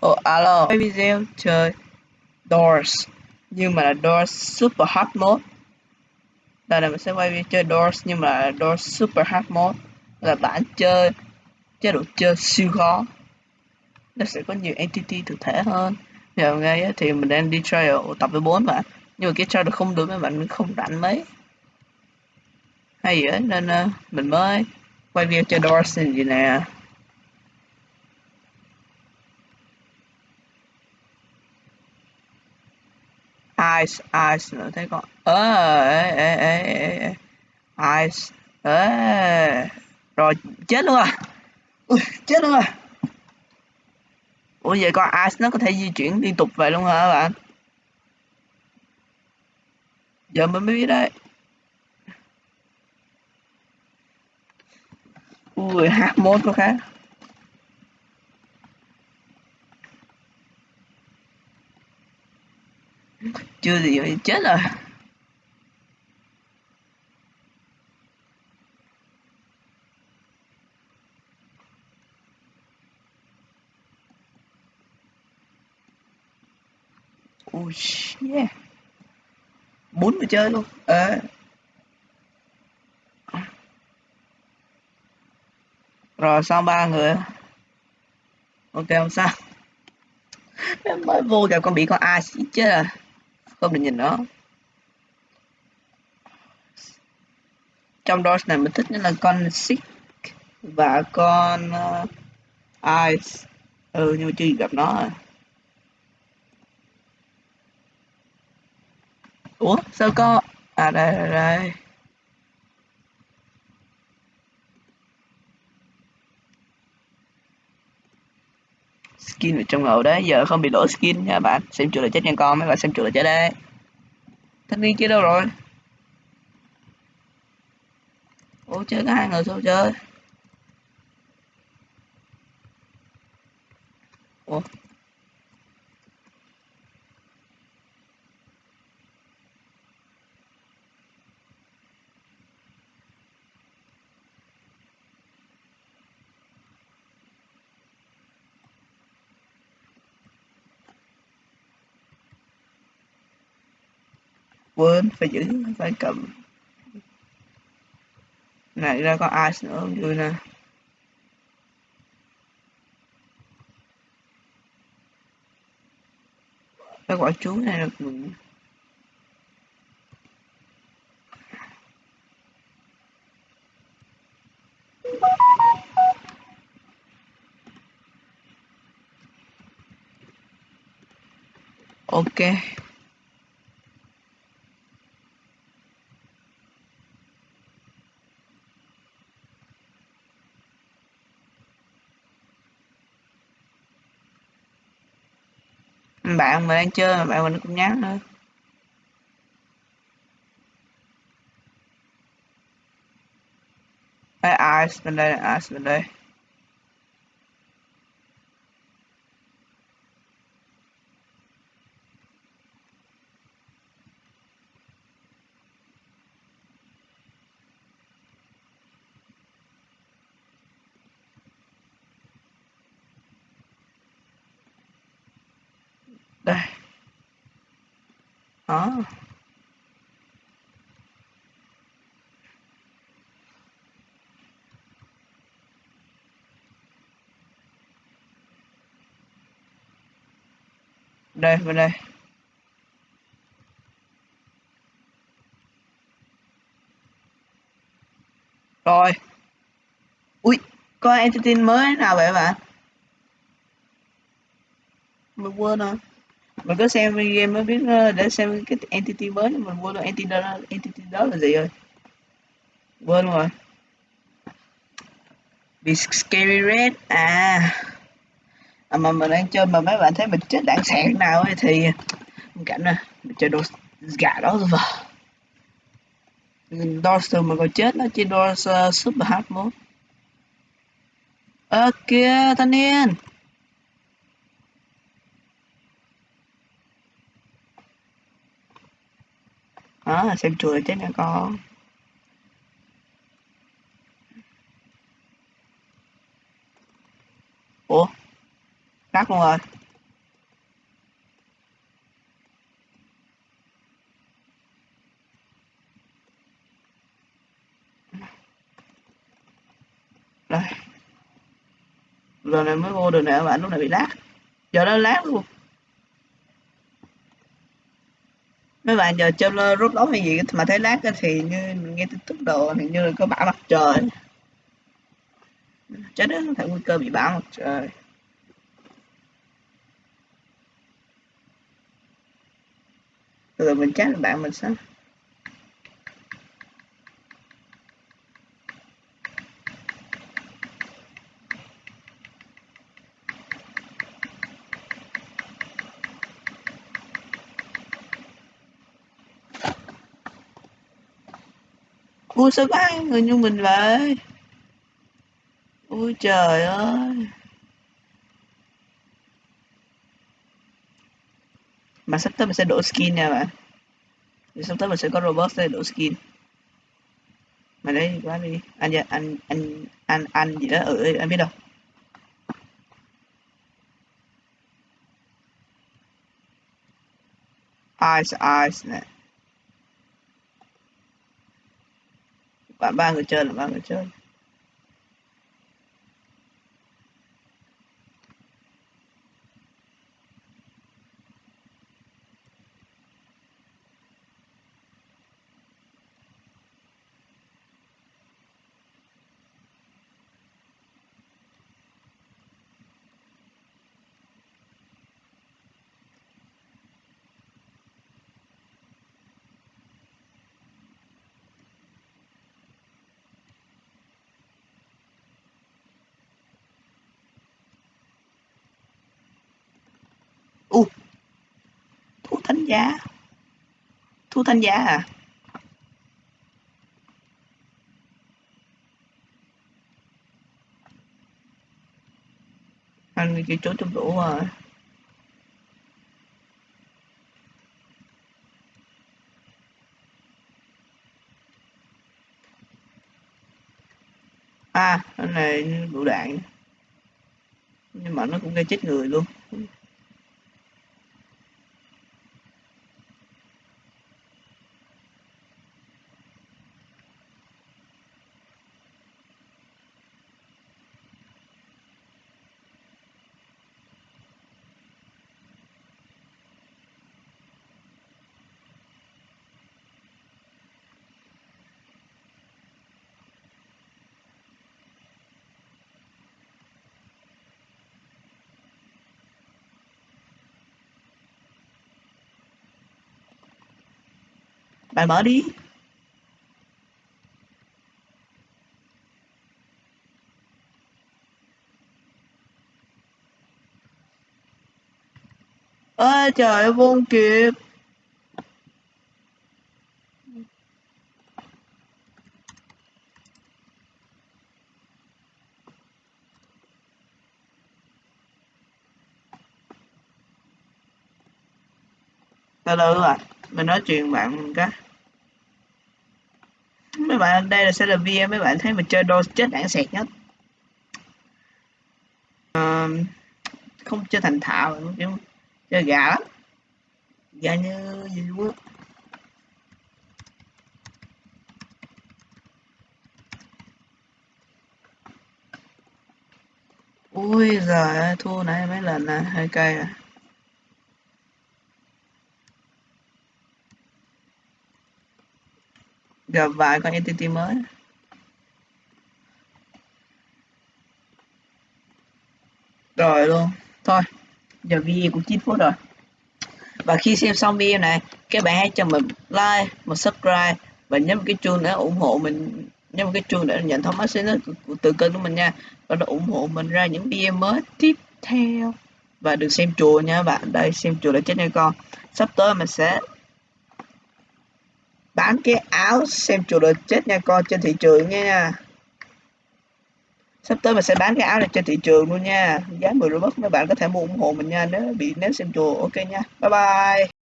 Ồ, alo, quay video chơi Doors. Nhưng mà là Doors Super Hard Mode. Đây là mình sẽ quay video chơi Doors nhưng mà là Doors Super Hard Mode. Là bản chơi chế độ chơi siêu khó. Nó sẽ có nhiều entity thực thể hơn. Giờ ngay thì mình đang đi trial tập với 4 bạn Nhưng mà cái trial không được mấy bạn không rảnh mấy. Hay vậy nên uh, mình mới quay video chơi Doors gì nè. Eyes eyes nữa, thấy con ơ, ê ê ê ê eyes ê. Rồi, chết luôn à. Ui, chết luôn à. Ủa, vậy con eyes nó có thể di chuyển liên tục vậy luôn hả bạn? Giờ mình mới biết đấy. Ui, hát mốt có khác. Chưa gì vậy chết rồi. Ui yeah. Bốn người chơi luôn. À. rồi xong ba người? Ok, không sao. Mới vô gặp con bị con ai chết rồi không được nhìn nó. Trong đó này mình thích nhất là con Sick và con ờ, uh, ice ừ nhưng mà chưa gặp nó ủa sao có à đây đây, đây. Skin ở trong ngầu đấy giờ không bị lỗi skin nha bạn. Xem chuột là chết nha con, mấy bạn xem chuột là chết đấy. Thanh niên kia đâu rồi? Ủa, chơi có hai người thôi chơi quên, phải giữ phải cầm. Này, ra có ai nữa không vui nè? Cái quả chú này được mình. Ok. Bạn mà đang chơi mà bạn mình cũng nhắn nữa AI ice bên đây, ai bên đây. Đây. Đó. Đây, bên đây. Rồi. Ui, có entity mới nào vậy bạn? Mình quên rồi mình có xem game mới biết ờ, để xem cái entity mới mình quên rồi entity đó entity đó là gì rồi? Quên rồi. Bị scary red. À. à mà mình đang chơi mà mấy bạn thấy mình chết đạn sẹn nào ấy thì cảnh nè mình chơi đồ gà đó rồi vào Dorser mà còn chết nó chỉ Dorser ờ, Super Hard mode. Ok, thanh niên. đó xem chùa chứ nó con, ủa? Cắt luôn rồi. Rồi. Lần này mới vô được nè, bạn lúc này bị lát. Giờ nó lát luôn. Mấy bạn giờ chơi rút đấu hay gì mà thấy lát thì như nghe tin tức đồ thì như là có bão mặt trời. Chết đó có thể nguy cơ bị bão mặt trời. Rồi mình chắc là bạn mình sao Ui, sao bán người như mình vậy Ui, trời ơi. Mà sắp tới mình sẽ đổi skin nha bạn. Thì sắp tới mình sẽ có robot sẽ đổi skin. Mà đấy quá đi. Anh dạ, anh anh anh anh gì đó ừ, ừ anh biết đâu. Ice Ice nè. Bạn ba người chơi là ba người chơi u thu thánh giá. Thu thánh giá à anh kia trốn trong rổ rồi à cái này lựu đạn nhưng mà nó cũng gây chết người luôn. Bạn mở đi. Ơi trời ơi vô kịp từ từ à mình nói chuyện bạn cái. Mấy bạn đây là sẽ là VM mấy bạn thấy mình chơi đôi chết đạn sẹt nhất. À, không chơi thành thạo kiểu chơi gà lắm. Gà như gì luôn á ui giời thua nãy mấy lần là hơi cay à. Gặp vài con entity mới. Rồi luôn. Thôi, giờ video cũng 9 phút rồi. Và khi xem xong video này, các bạn hãy cho mình like, một subscribe và nhấn cái chuông để ủng hộ mình. Nhấn cái chuông để nhận thông báo sẽ từ kênh của mình nha. Và để ủng hộ mình ra những video mới tiếp theo. Và đừng xem chùa nha bạn. Đây, xem chùa là chết nha con. Sắp tới mình sẽ bán cái áo xem chủ đợt chết nha con, trên thị trường nha. Sắp tới mình sẽ bán cái áo này trên thị trường luôn nha. Giá 10 robux các bạn có thể mua ủng hộ mình nha, nếu bị, nếu xem chùa, ok nha. Bye bye.